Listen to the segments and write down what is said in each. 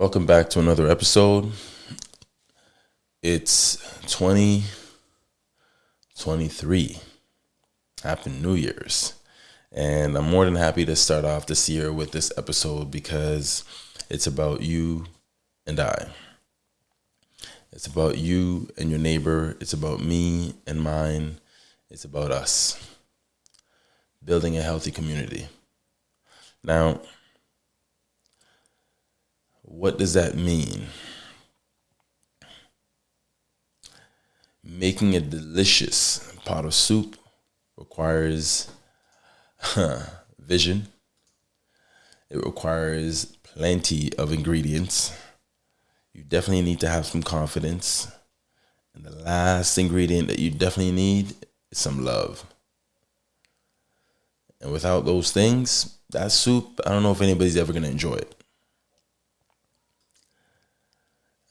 Welcome back to another episode. It's 2023. Happy New Year's. And I'm more than happy to start off this year with this episode because it's about you and I. It's about you and your neighbor. It's about me and mine. It's about us. Building a healthy community. Now, what does that mean? Making a delicious pot of soup requires huh, vision. It requires plenty of ingredients. You definitely need to have some confidence. And the last ingredient that you definitely need is some love. And without those things, that soup, I don't know if anybody's ever going to enjoy it.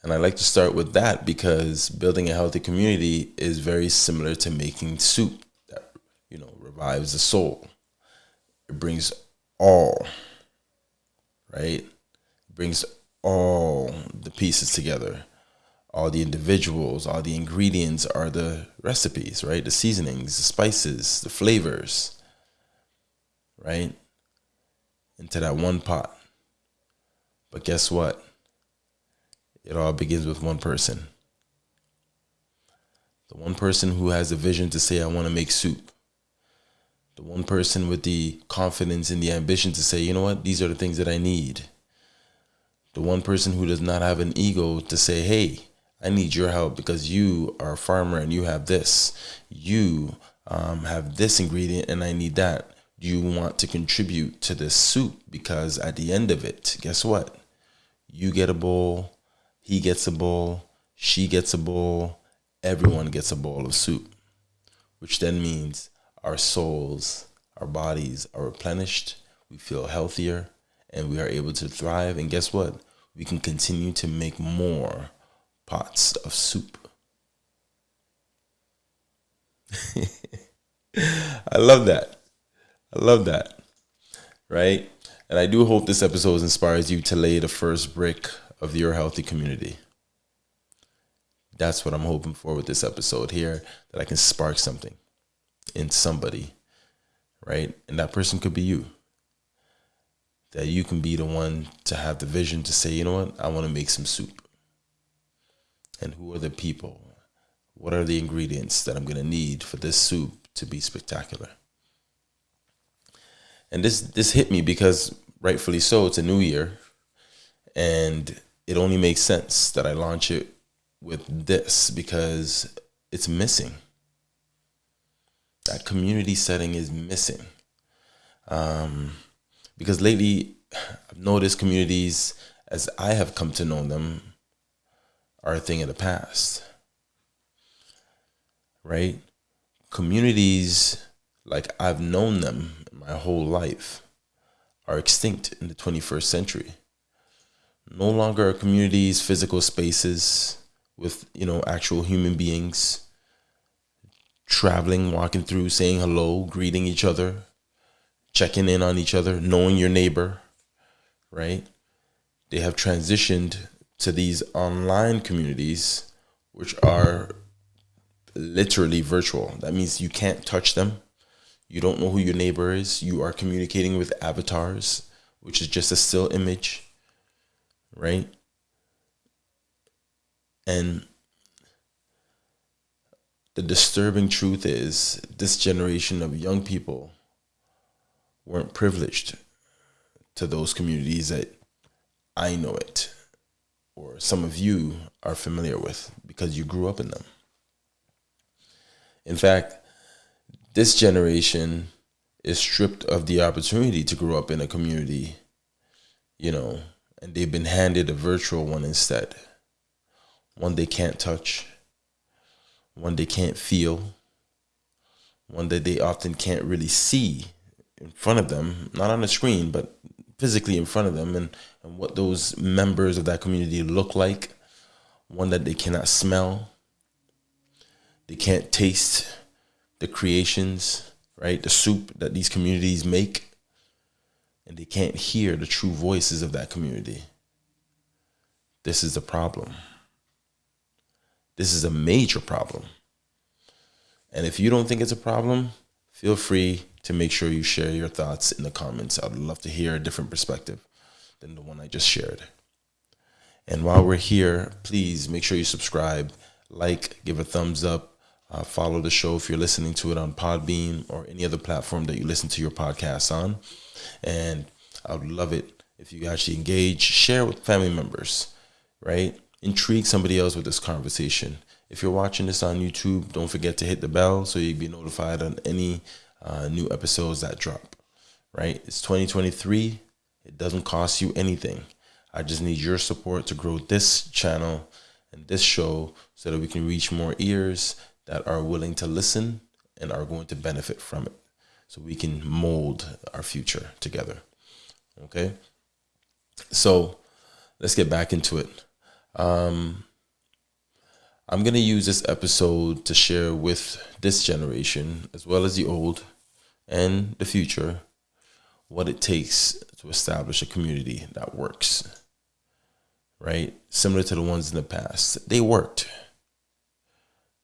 And I like to start with that because building a healthy community is very similar to making soup that, you know, revives the soul. It brings all, right? It brings all the pieces together. All the individuals, all the ingredients are the recipes, right? The seasonings, the spices, the flavors, right? Into that one pot. But guess what? It all begins with one person. The one person who has the vision to say, I want to make soup. The one person with the confidence and the ambition to say, you know what, these are the things that I need. The one person who does not have an ego to say, hey, I need your help because you are a farmer and you have this. You um, have this ingredient and I need that. Do you want to contribute to this soup? Because at the end of it, guess what? You get a bowl, he gets a bowl, she gets a bowl, everyone gets a bowl of soup, which then means our souls, our bodies are replenished, we feel healthier, and we are able to thrive. And guess what? We can continue to make more pots of soup. I love that. I love that. Right? And I do hope this episode inspires you to lay the first brick of your healthy community. That's what I'm hoping for with this episode here that I can spark something in somebody, right? And that person could be you. That you can be the one to have the vision to say, you know what, I want to make some soup. And who are the people? What are the ingredients that I'm going to need for this soup to be spectacular? And this this hit me because rightfully so, it's a new year. And it only makes sense that I launch it with this because it's missing. That community setting is missing. Um, because lately, I've noticed communities, as I have come to know them, are a thing of the past. Right? Communities, like I've known them my whole life, are extinct in the 21st century no longer are communities, physical spaces with, you know, actual human beings traveling, walking through, saying hello, greeting each other, checking in on each other, knowing your neighbor, right? They have transitioned to these online communities, which are literally virtual. That means you can't touch them. You don't know who your neighbor is. You are communicating with avatars, which is just a still image right? And the disturbing truth is this generation of young people weren't privileged to those communities that I know it or some of you are familiar with because you grew up in them. In fact, this generation is stripped of the opportunity to grow up in a community, you know, and they've been handed a virtual one instead. One they can't touch, one they can't feel, one that they often can't really see in front of them, not on the screen, but physically in front of them, and, and what those members of that community look like, one that they cannot smell, they can't taste the creations, right? The soup that these communities make and they can't hear the true voices of that community. this is a problem. This is a major problem. And if you don't think it's a problem, feel free to make sure you share your thoughts in the comments. I'd love to hear a different perspective than the one I just shared. And while we're here, please make sure you subscribe, like, give a thumbs up, uh, follow the show if you're listening to it on Podbean or any other platform that you listen to your podcast on. And I would love it if you actually engage, share with family members, right? Intrigue somebody else with this conversation. If you're watching this on YouTube, don't forget to hit the bell so you'll be notified on any uh, new episodes that drop, right? It's 2023. It doesn't cost you anything. I just need your support to grow this channel and this show so that we can reach more ears that are willing to listen and are going to benefit from it so we can mold our future together. Okay? So let's get back into it. Um, I'm going to use this episode to share with this generation, as well as the old and the future, what it takes to establish a community that works. Right? Similar to the ones in the past. They worked.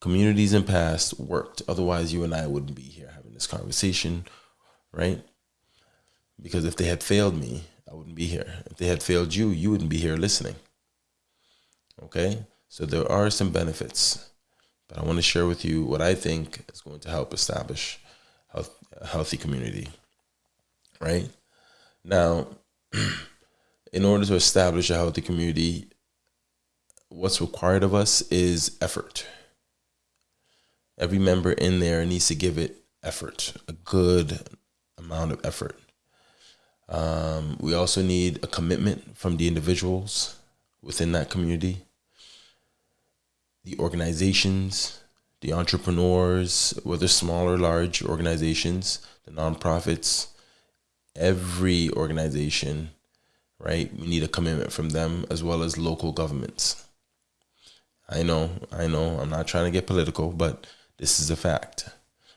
Communities in past worked. Otherwise, you and I wouldn't be here having this conversation, right? Because if they had failed me, I wouldn't be here. If they had failed you, you wouldn't be here listening. Okay? So there are some benefits, but I want to share with you what I think is going to help establish health, a healthy community. Right? Now, in order to establish a healthy community, what's required of us is effort. Every member in there needs to give it effort, a good amount of effort. Um, we also need a commitment from the individuals within that community, the organizations, the entrepreneurs, whether small or large organizations, the nonprofits, every organization, right? We need a commitment from them as well as local governments. I know, I know, I'm not trying to get political, but this is a fact.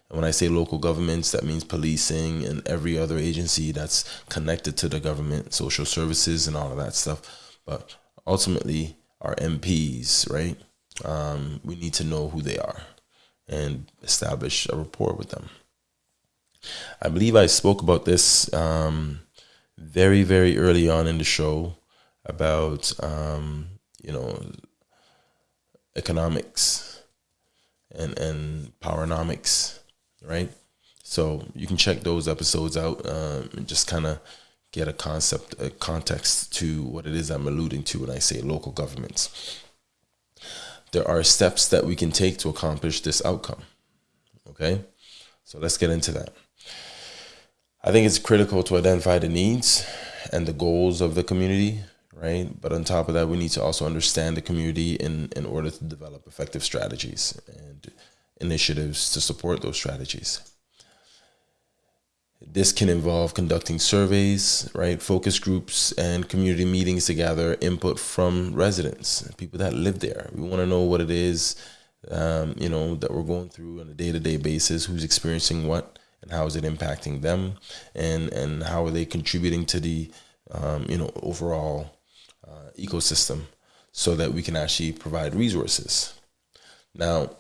And when I say local governments, that means policing and every other agency that's connected to the government, social services, and all of that stuff. But ultimately, our MPs, right? Um, we need to know who they are and establish a rapport with them. I believe I spoke about this um, very, very early on in the show about, um, you know, economics and, and powernomics, right? So you can check those episodes out um, and just kind of get a concept, a context to what it is I'm alluding to when I say local governments. There are steps that we can take to accomplish this outcome. Okay, so let's get into that. I think it's critical to identify the needs and the goals of the community, right? But on top of that, we need to also understand the community in, in order to develop effective strategies and initiatives to support those strategies. This can involve conducting surveys, right, focus groups, and community meetings to gather input from residents, people that live there. We want to know what it is, um, you know, that we're going through on a day-to-day basis, who's experiencing what, and how is it impacting them, and and how are they contributing to the, um, you know, overall uh, ecosystem, so that we can actually provide resources. Now,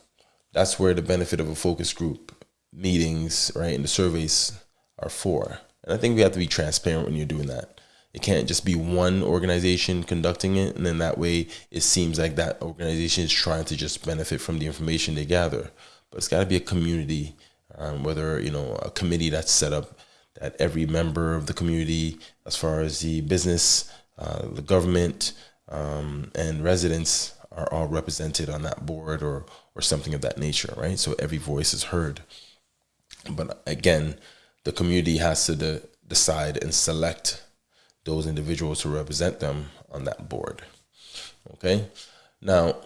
that's where the benefit of a focus group meetings, right, and the surveys are for. And I think we have to be transparent when you're doing that. It can't just be one organization conducting it, and then that way it seems like that organization is trying to just benefit from the information they gather. But it's got to be a community, um, whether you know a committee that's set up that every member of the community, as far as the business, uh, the government, um, and residents, are all represented on that board or or something of that nature, right? So every voice is heard. But again, the community has to de decide and select those individuals to represent them on that board. Okay. Now,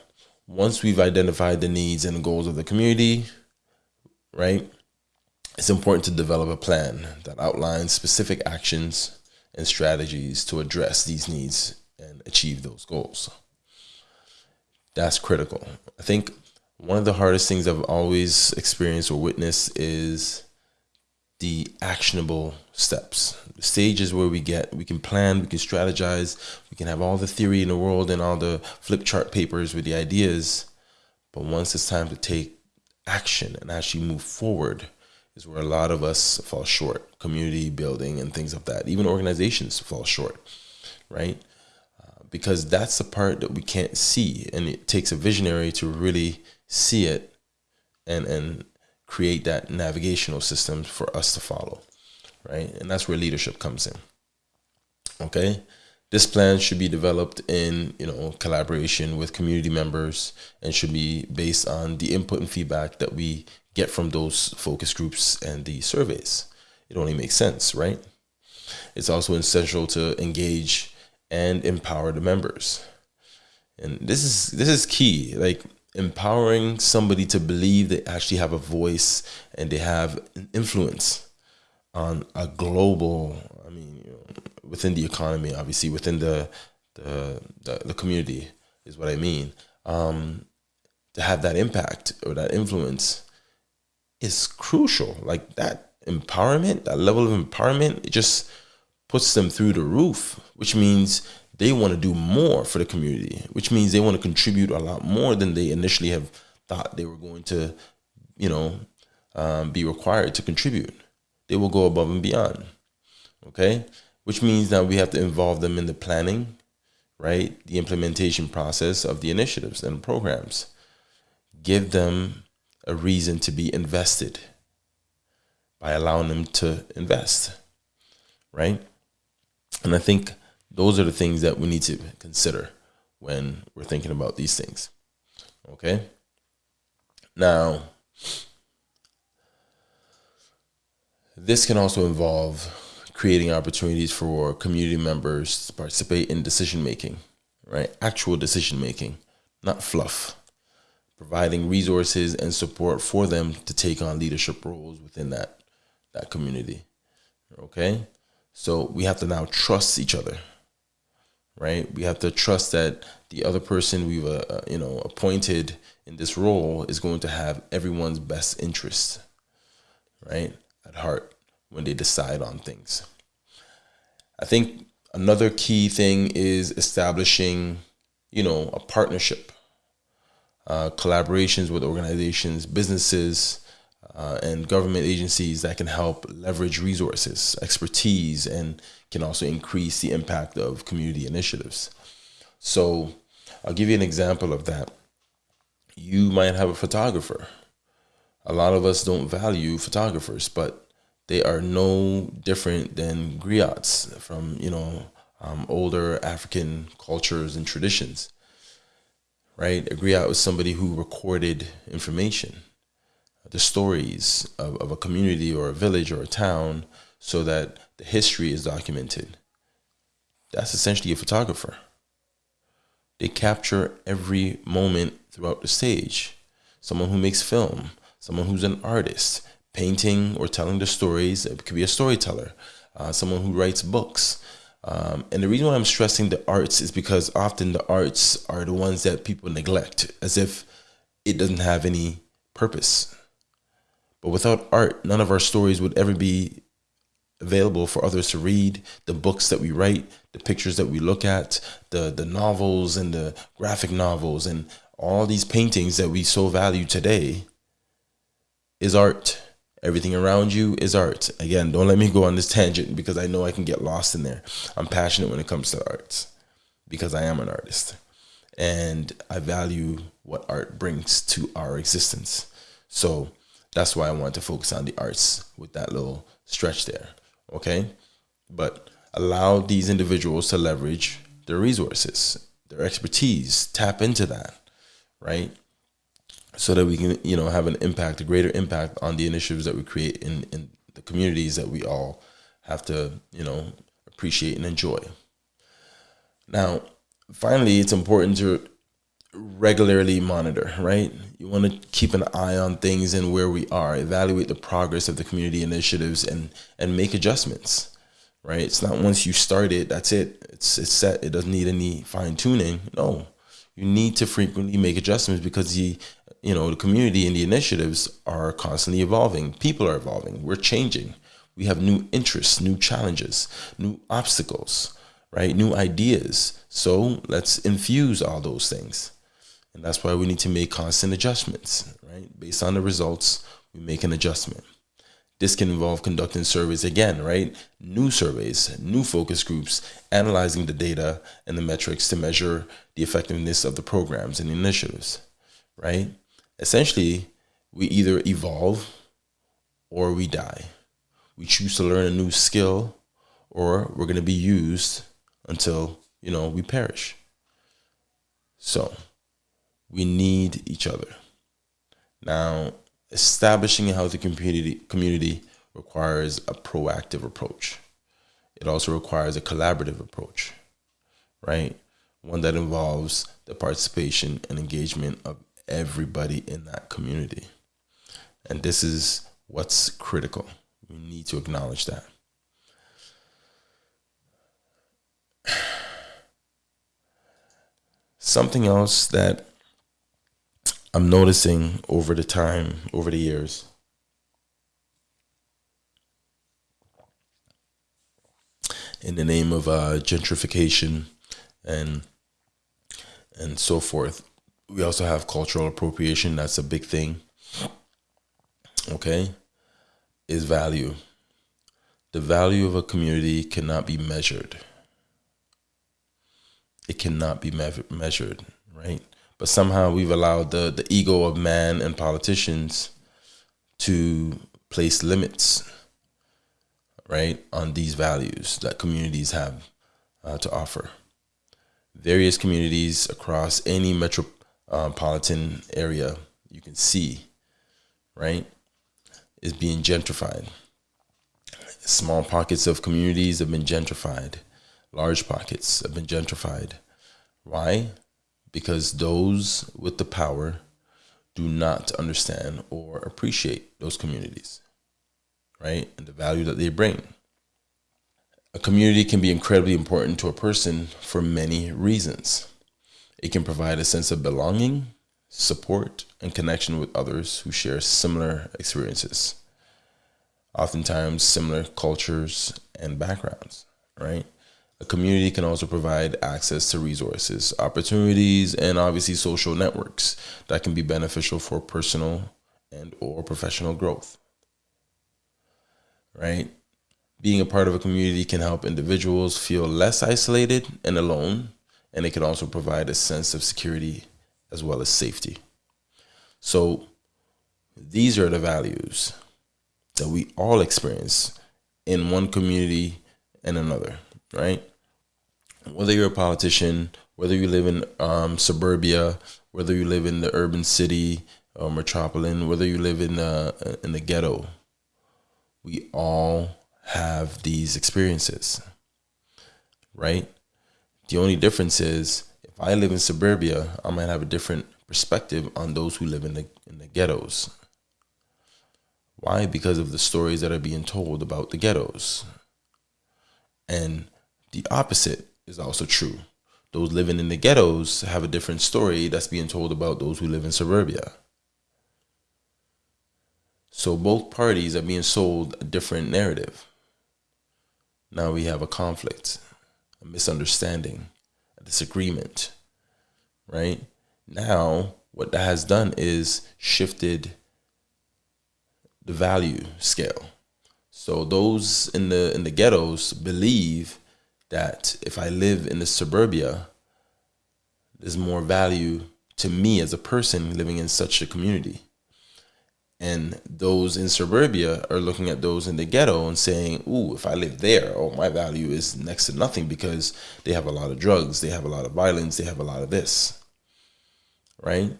once we've identified the needs and goals of the community, right, it's important to develop a plan that outlines specific actions and strategies to address these needs and achieve those goals. That's critical. I think one of the hardest things I've always experienced or witnessed is the actionable steps, the stages where we get, we can plan, we can strategize, we can have all the theory in the world and all the flip chart papers with the ideas. But once it's time to take action and actually move forward, is where a lot of us fall short. Community building and things of that, even organizations fall short, right? Uh, because that's the part that we can't see, and it takes a visionary to really see it and and create that navigational system for us to follow, right? And that's where leadership comes in. Okay, this plan should be developed in you know collaboration with community members and should be based on the input and feedback that we get from those focus groups and the surveys. It only makes sense, right? It's also essential to engage and empower the members. And this is this is key. Like empowering somebody to believe they actually have a voice and they have an influence on a global i mean you know, within the economy obviously within the the, the, the community is what i mean um, to have that impact or that influence is crucial like that empowerment that level of empowerment it just puts them through the roof which means they want to do more for the community, which means they want to contribute a lot more than they initially have thought they were going to, you know, um, be required to contribute. They will go above and beyond. Okay, which means that we have to involve them in the planning, right, the implementation process of the initiatives and programs. Give them a reason to be invested by allowing them to invest, right? And I think those are the things that we need to consider when we're thinking about these things. Okay. Now, this can also involve creating opportunities for community members to participate in decision making, right? Actual decision making, not fluff. Providing resources and support for them to take on leadership roles within that that community. Okay? So we have to now trust each other right? We have to trust that the other person we've uh, uh, you know appointed in this role is going to have everyone's best interest, right, at heart when they decide on things. I think another key thing is establishing, you know, a partnership, uh, collaborations with organizations, businesses, uh, and government agencies that can help leverage resources, expertise, and can also increase the impact of community initiatives. So, I'll give you an example of that. You might have a photographer. A lot of us don't value photographers, but they are no different than griots from you know um, older African cultures and traditions. Right, A griot with somebody who recorded information the stories of, of a community or a village or a town so that the history is documented. That's essentially a photographer. They capture every moment throughout the stage. Someone who makes film, someone who's an artist, painting or telling the stories. It could be a storyteller, uh, someone who writes books. Um, and the reason why I'm stressing the arts is because often the arts are the ones that people neglect as if it doesn't have any purpose. But without art, none of our stories would ever be available for others to read. The books that we write, the pictures that we look at, the the novels and the graphic novels and all these paintings that we so value today is art. Everything around you is art. Again, don't let me go on this tangent because I know I can get lost in there. I'm passionate when it comes to arts because I am an artist and I value what art brings to our existence. So that's why I wanted to focus on the arts with that little stretch there. Okay. But allow these individuals to leverage their resources, their expertise, tap into that, right? So that we can, you know, have an impact, a greater impact on the initiatives that we create in, in the communities that we all have to, you know, appreciate and enjoy. Now, finally, it's important to regularly monitor, right? You want to keep an eye on things and where we are, evaluate the progress of the community initiatives and and make adjustments. Right? It's not once you start it, that's it. It's it's set. It doesn't need any fine tuning. No. You need to frequently make adjustments because the you know, the community and the initiatives are constantly evolving. People are evolving. We're changing. We have new interests, new challenges, new obstacles, right? New ideas. So let's infuse all those things. And that's why we need to make constant adjustments, right? Based on the results, we make an adjustment. This can involve conducting surveys again, right? New surveys, new focus groups, analyzing the data and the metrics to measure the effectiveness of the programs and initiatives, right? Essentially, we either evolve or we die. We choose to learn a new skill or we're going to be used until, you know, we perish. So, we need each other. Now, establishing a healthy community community requires a proactive approach. It also requires a collaborative approach, right? One that involves the participation and engagement of everybody in that community. And this is what's critical. We need to acknowledge that. Something else that I'm noticing over the time, over the years, in the name of uh, gentrification and and so forth. We also have cultural appropriation. That's a big thing. Okay, is value. The value of a community cannot be measured. It cannot be me- measured, right? But somehow we've allowed the, the ego of man and politicians to place limits right, on these values that communities have uh, to offer. Various communities across any Um, metropolitan area you can see, right, is being gentrified. Small pockets of communities have been gentrified. Large pockets have been gentrified. Why? Because those with the power do not understand or appreciate those communities right? And the value that they bring. A community can be incredibly important to a person for many reasons. It can provide a sense of belonging, support, and connection with others who share similar experiences, oftentimes similar cultures and backgrounds, right? A community can also provide access to resources, opportunities, and obviously social networks that can be beneficial for personal and or professional growth right? Being a part of a community can help individuals feel less isolated and alone, and it can also provide a sense of security as well as safety. So, these are the values that we all experience in one community and another, right? Whether you're a politician, whether you live in um, suburbia, whether you live in the urban city or metropolitan, whether you live in the in the ghetto, we all have these experiences, right? The only difference is if I live in suburbia, I might have a different perspective on those who live in the in the ghettos. Why? Because of the stories that are being told about the ghettos. And the opposite is also true. Those living in the ghettos have a different story that's being told about those who live in suburbia. So both parties are being sold a different narrative. Now we have a conflict, a misunderstanding, a disagreement, right? Now, what that has done is shifted the value scale. So those in the in the ghettos believe that if I live in the suburbia, there's more value to me as a person living in such a community. And those in suburbia are looking at those in the ghetto and saying, Ooh, if I live there, oh, my value is next to nothing because they have a lot of drugs, they have a lot of violence, they have a lot of this. Right?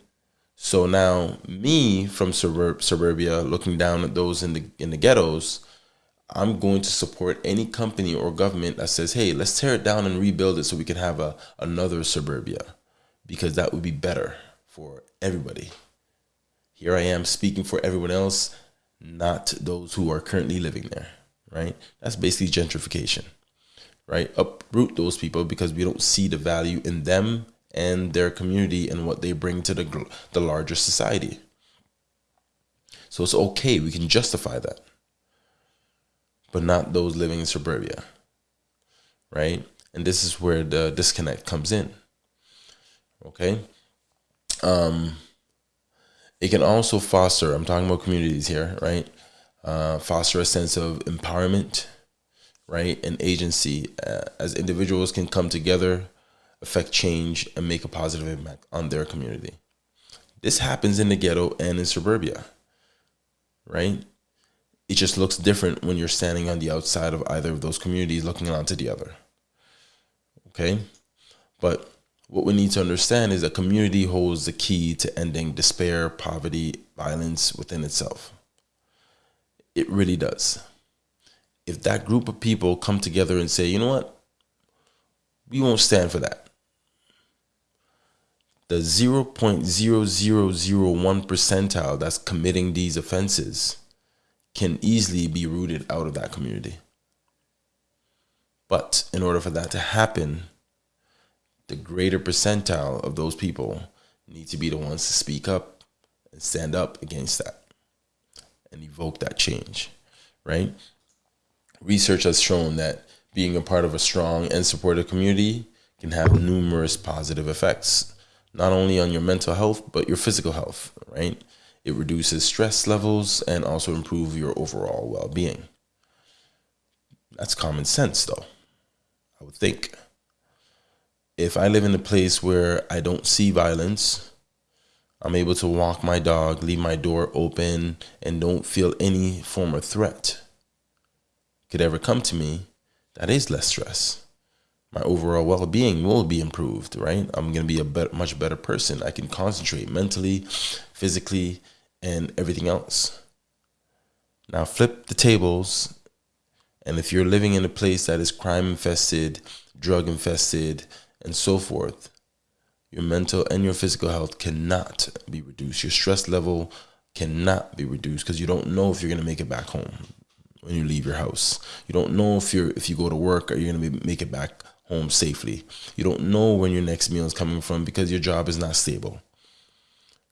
So now me from suburb suburbia looking down at those in the in the ghettos, I'm going to support any company or government that says, hey, let's tear it down and rebuild it so we can have a another suburbia. Because that would be better for everybody. Here I am speaking for everyone else, not those who are currently living there, right? That's basically gentrification, right? Uproot those people because we don't see the value in them and their community and what they bring to the, the larger society. So it's okay, we can justify that. but not those living in suburbia. Right? And this is where the disconnect comes in. Okay? Um it can also foster, I'm talking about communities here, right? Uh, foster a sense of empowerment, right? And agency uh, as individuals can come together, affect change, and make a positive impact on their community. This happens in the ghetto and in suburbia, right? It just looks different when you're standing on the outside of either of those communities looking onto the other. Okay? But what we need to understand is that community holds the key to ending despair, poverty, violence within itself. It really does. If that group of people come together and say, you know what, we won't stand for that the 0.0001 percentile that's committing these offenses can easily be rooted out of that community. But in order for that to happen, the greater percentile of those people need to be the ones to speak up and stand up against that and evoke that change, right? Research has shown that being a part of a strong and supportive community can have numerous positive effects not only on your mental health, but your physical health, right? It reduces stress levels and also improve your overall well-being. That's common sense though. I would think. If I live in a place where I don't see violence, I'm able to walk my dog, leave my door open, and don't feel any form of threat could ever come to me, that is less stress. My overall well-being will be improved right? I'm going to be a much better person. I can concentrate mentally physically and everything else. Now flip the tables and if you're living in a place that is crime infested drug infested and so forth your mental and your physical health cannot be reduced your stress level cannot be reduced because you don't know if you're going to make it back home when you leave your house you don't know if you're if you go to work are you going to make it back home safely. You don't know when your next meal is coming from because your job is not stable.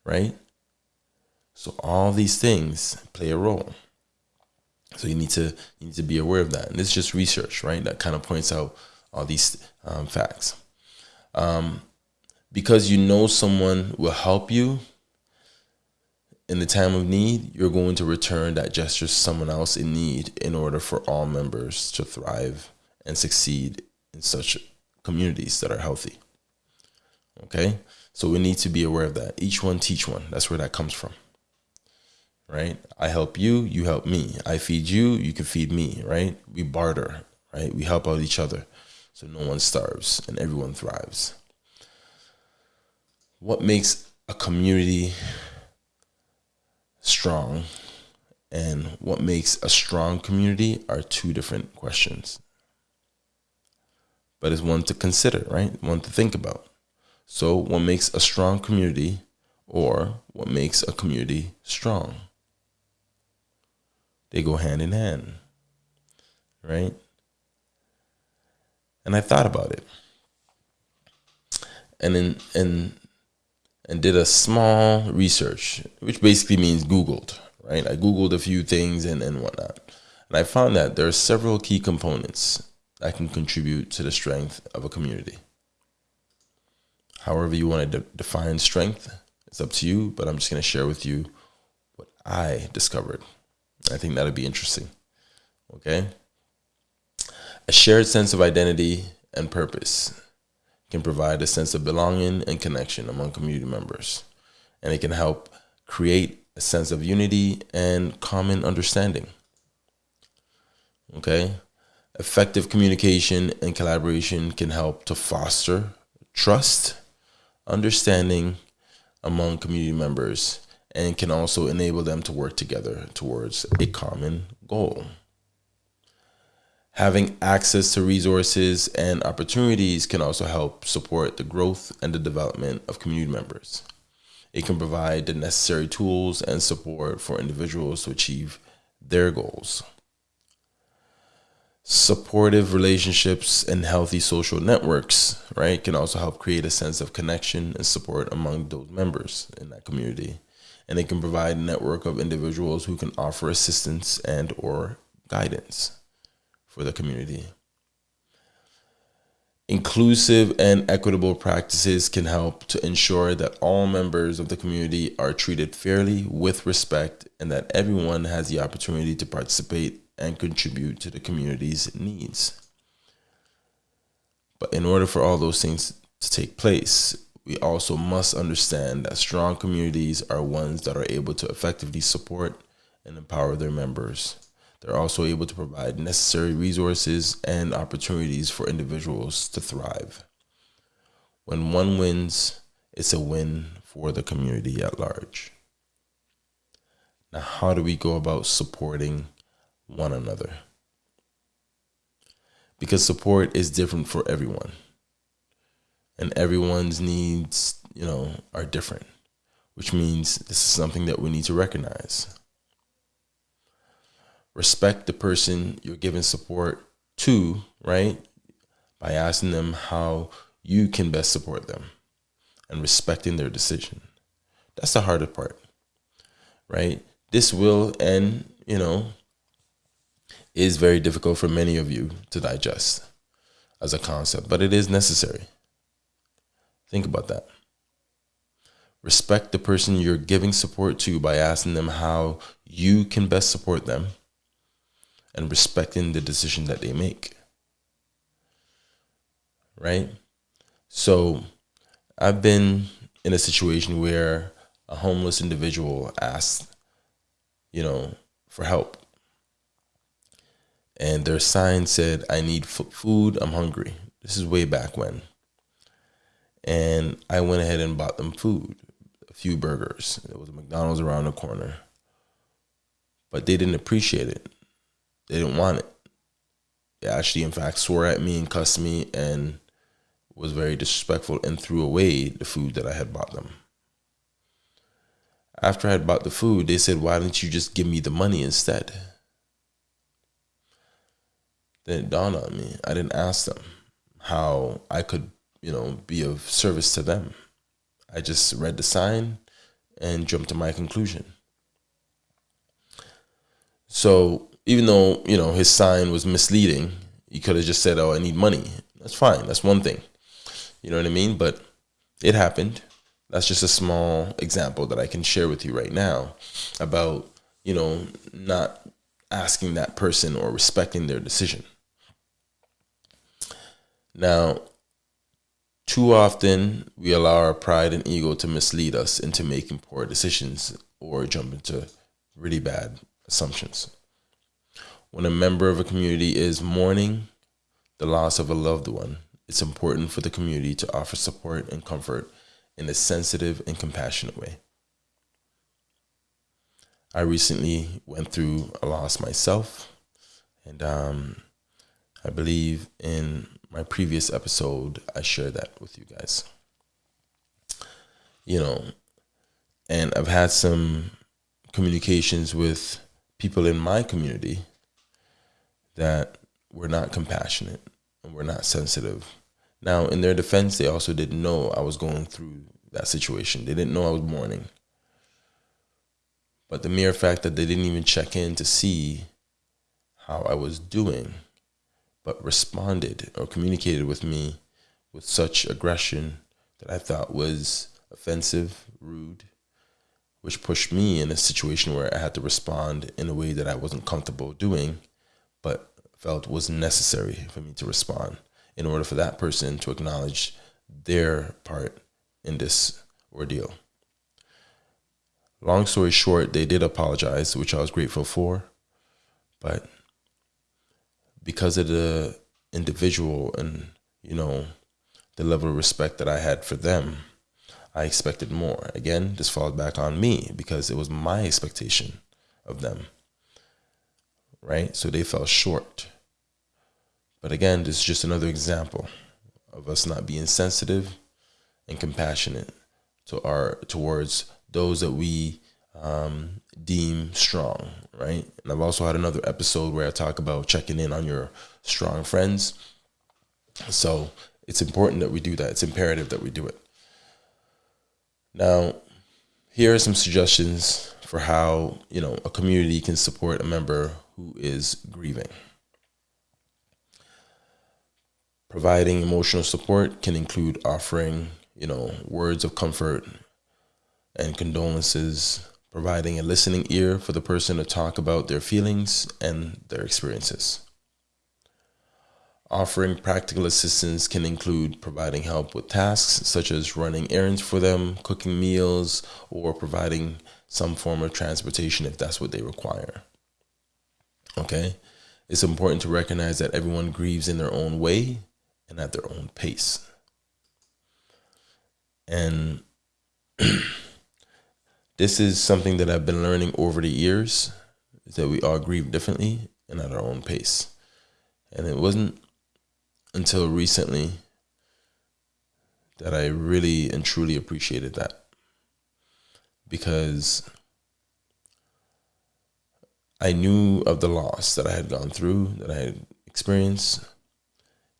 Right? So all these things play a role. So you need to you need to be aware of that. And is just research, right? That kind of points out all these um, facts. Um, because you know someone will help you in the time of need, you're going to return that gesture to someone else in need in order for all members to thrive and succeed in such communities that are healthy. Okay? So we need to be aware of that. Each one teach one. That's where that comes from. Right? I help you, you help me. I feed you, you can feed me, right? We barter, right? We help out each other. So no one starves and everyone thrives. What makes a community strong and what makes a strong community are two different questions but it's one to consider, right? One to think about. So, what makes a strong community or what makes a community strong? They go hand in hand, right? And I thought about it. And then, and, and did a small research, which basically means Googled, right? I Googled a few things and, and whatnot. And I found that there are several key components that can contribute to the strength of a community. However, you want to de define strength, it's up to you, but I'm just going to share with you what I discovered. I think that'd be interesting. Okay? A shared sense of identity and purpose can provide a sense of belonging and connection among community members, and it can help create a sense of unity and common understanding. Okay? Effective communication and collaboration can help to foster trust, understanding among community members, and can also enable them to work together towards a common goal. Having access to resources and opportunities can also help support the growth and the development of community members. It can provide the necessary tools and support for individuals to achieve their goals supportive relationships and healthy social networks, right, can also help create a sense of connection and support among those members in that community. And it can provide a network of individuals who can offer assistance and or guidance. For the community. Inclusive and equitable practices can help to ensure that all members of the community are treated fairly with respect and that everyone has the opportunity to participate and contribute to the community's needs. But in order for all those things to take place, we also must understand that strong communities are ones that are able to effectively support and empower their members. They're also able to provide necessary resources and opportunities for individuals to thrive. When one wins, it's a win for the community at large. Now, how do we go about supporting one another? Because support is different for everyone, and everyone's needs, you know, are different, which means this is something that we need to recognize respect the person you're giving support to, right? By asking them how you can best support them and respecting their decision. That's the harder part, right? This will and, you know, is very difficult for many of you to digest as a concept, but it is necessary. Think about that. Respect the person you're giving support to by asking them how you can best support them and respecting the decision that they make. Right? So I've been in a situation where a homeless individual asked, you know, for help. And their sign said, I need food, I'm hungry. This is way back when. And I went ahead and bought them food, a few burgers. There was a McDonald's around the corner. But they didn't appreciate it they didn't want it. They actually, in fact, swore at me and cussed me and was very disrespectful and threw away the food that I had bought them. After I had bought the food, they said, Why didn't you just give me the money instead? Then it dawned on me. I didn't ask them how I could, you know, be of service to them. I just read the sign and jumped to my conclusion. So even though you know his sign was misleading, he could have just said, "Oh, I need money." That's fine. That's one thing. You know what I mean? But it happened. That's just a small example that I can share with you right now about you know not asking that person or respecting their decision. Now, too often we allow our pride and ego to mislead us into making poor decisions or jump into really bad assumptions when a member of a community is mourning the loss of a loved one, it's important for the community to offer support and comfort in a sensitive and compassionate way. I recently went through a loss myself, and um, I believe in my previous episode, I shared that with you guys. You know, and I've had some communications with people in my community that were not compassionate and were not sensitive. Now, in their defense, they also didn't know I was going through that situation. They didn't know I was mourning. But the mere fact that they didn't even check in to see how I was doing, but responded or communicated with me with such aggression that I thought was offensive, rude, which pushed me in a situation where I had to respond in a way that I wasn't comfortable doing, felt was necessary for me to respond in order for that person to acknowledge their part in this ordeal. Long story short, they did apologize, which I was grateful for. But because of the individual and, you know, the level of respect that I had for them, I expected more. Again, this falls back on me because it was my expectation of them right? So they fell short. But again, this is just another example of us not being sensitive and compassionate to our towards those that we um, deem strong, right? And I've also had another episode where I talk about checking in on your strong friends. So it's important that we do that. It's imperative that we do it. Now, here are some suggestions for how you know a community can support a member who is grieving. Providing emotional support can include offering, you know, words of comfort and condolences, providing a listening ear for the person to talk about their feelings and their experiences. Offering practical assistance can include providing help with tasks such as running errands for them, cooking meals, or providing some form of transportation if that's what they require. Okay? It's important to recognize that everyone grieves in their own way and at their own pace. And this is something that I've been learning over the years is that we all grieve differently and at our own pace. And it wasn't until recently that I really and truly appreciated that. Because I knew of the loss that I had gone through, that I had experienced.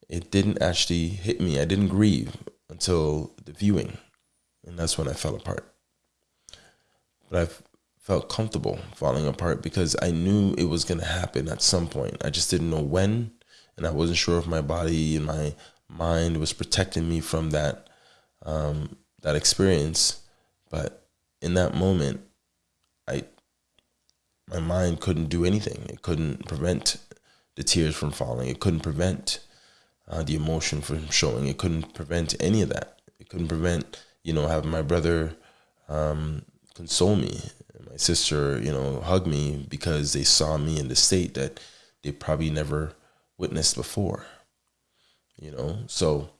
It didn't actually hit me. I didn't grieve until the viewing. And that's when I fell apart. But I felt comfortable falling apart because I knew it was going to happen at some point. I just didn't know when and I wasn't sure if my body and my mind was protecting me from that um, that experience. But in that moment, I my mind couldn't do anything. It couldn't prevent the tears from falling. It couldn't prevent uh, the emotion from showing. It couldn't prevent any of that. It couldn't prevent you know having my brother um, console me, my sister you know hug me because they saw me in the state that they probably never witnessed before. You know, so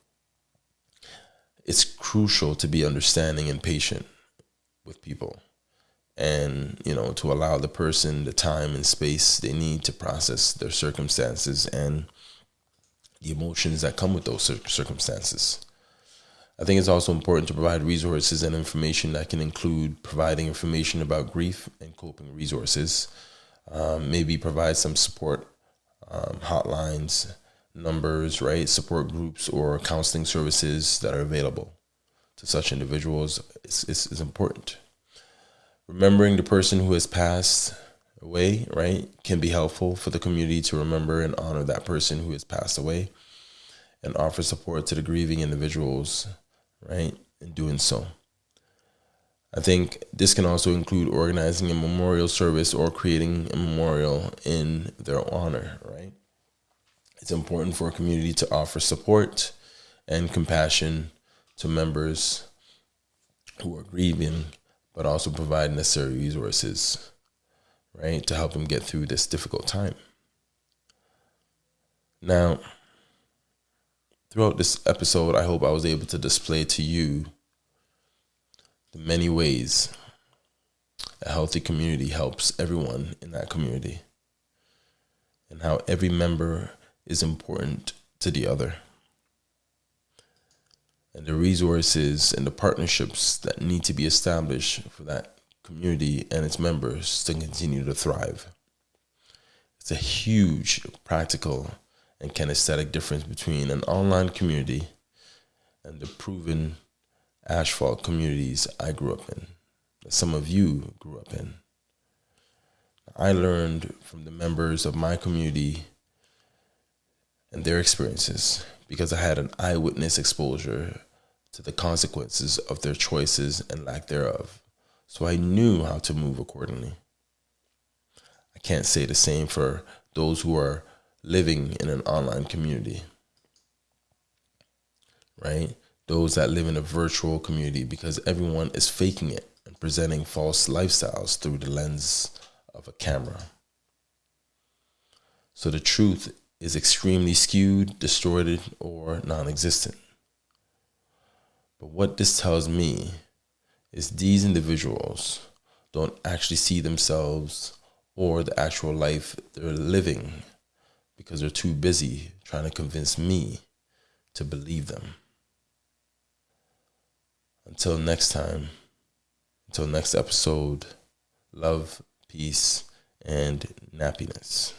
it's crucial to be understanding and patient with people and you know to allow the person the time and space they need to process their circumstances and the emotions that come with those circumstances i think it's also important to provide resources and information that can include providing information about grief and coping resources um, maybe provide some support um, hotlines, numbers, right? Support groups or counseling services that are available to such individuals is, is important. Remembering the person who has passed away, right, can be helpful for the community to remember and honor that person who has passed away and offer support to the grieving individuals, right, in doing so. I think this can also include organizing a memorial service or creating a memorial in their honor, right? It's important for a community to offer support and compassion to members who are grieving, but also provide necessary resources, right, to help them get through this difficult time. Now, throughout this episode, I hope I was able to display to you the many ways a healthy community helps everyone in that community and how every member is important to the other and the resources and the partnerships that need to be established for that community and its members to continue to thrive. It's a huge practical and kinesthetic difference between an online community and the proven asphalt communities I grew up in, that some of you grew up in. I learned from the members of my community and their experiences because I had an eyewitness exposure to the consequences of their choices and lack thereof. So I knew how to move accordingly. I can't say the same for those who are living in an online community, right? those that live in a virtual community because everyone is faking it and presenting false lifestyles through the lens of a camera. So the truth is extremely skewed, distorted, or non existent. But what this tells me is these individuals don't actually see themselves or the actual life they're living because they're too busy trying to convince me to believe them. Until next time, until next episode, love, peace, and nappiness.